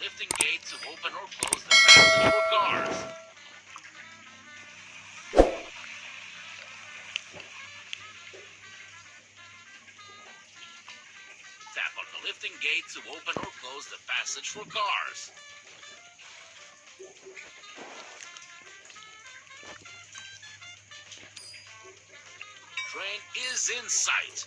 lifting gates to open or close the for Tap on the lifting gate to open or close the passage for cars. Train is in sight.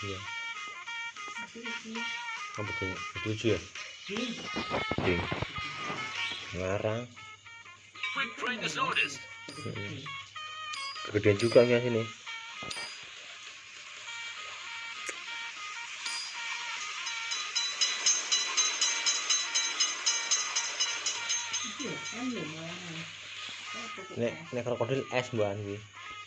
iya kamu tuh setuju ya ding, oh, ya? ngarang kegedean juga ya sini ya, ya, nek nek krokodil es mbak